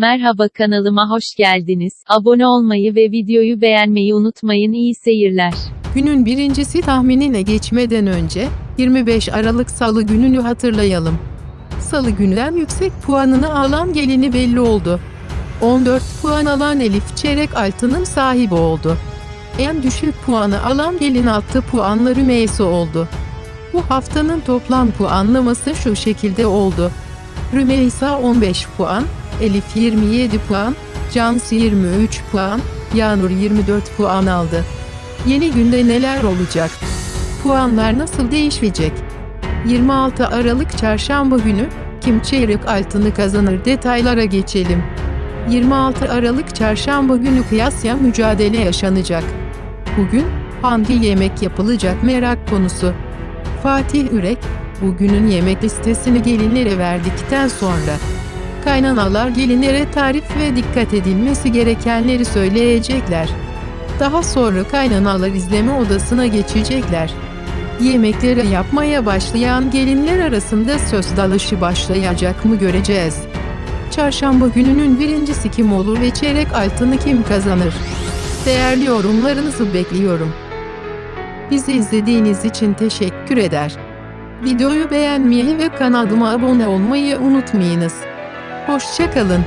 Merhaba kanalıma hoş geldiniz. Abone olmayı ve videoyu beğenmeyi unutmayın. İyi seyirler. Günün birincisi tahminine geçmeden önce 25 Aralık Salı gününü hatırlayalım. Salı günden yüksek puanını alan gelini belli oldu. 14 puan alan Elif çeyrek altının sahibi oldu. En düşük puanı alan gelin 6 puanla Rümeysa oldu. Bu haftanın toplam puanlaması şu şekilde oldu. Rümeysa 15 puan, Elif 27 puan, Cansu 23 puan, Yağnur 24 puan aldı. Yeni günde neler olacak? Puanlar nasıl değişecek? 26 Aralık Çarşamba günü kim çeyrek altını kazanır detaylara geçelim. 26 Aralık Çarşamba günü kıyasya mücadele yaşanacak. Bugün hangi yemek yapılacak merak konusu. Fatih Ürek, bugünün yemek listesini gelinlere verdikten sonra kaynanalar gelinlere tarif ve dikkat edilmesi gerekenleri söyleyecekler. Daha sonra kaynanalar izleme odasına geçecekler. Yemekleri yapmaya başlayan gelinler arasında söz dalışı başlayacak mı göreceğiz. Çarşamba gününün birincisi kim olur ve çeyrek altını kim kazanır? Değerli yorumlarınızı bekliyorum. Bizi izlediğiniz için teşekkür eder. Videoyu beğenmeyi ve kanalıma abone olmayı unutmayınız. Hoşçakalın.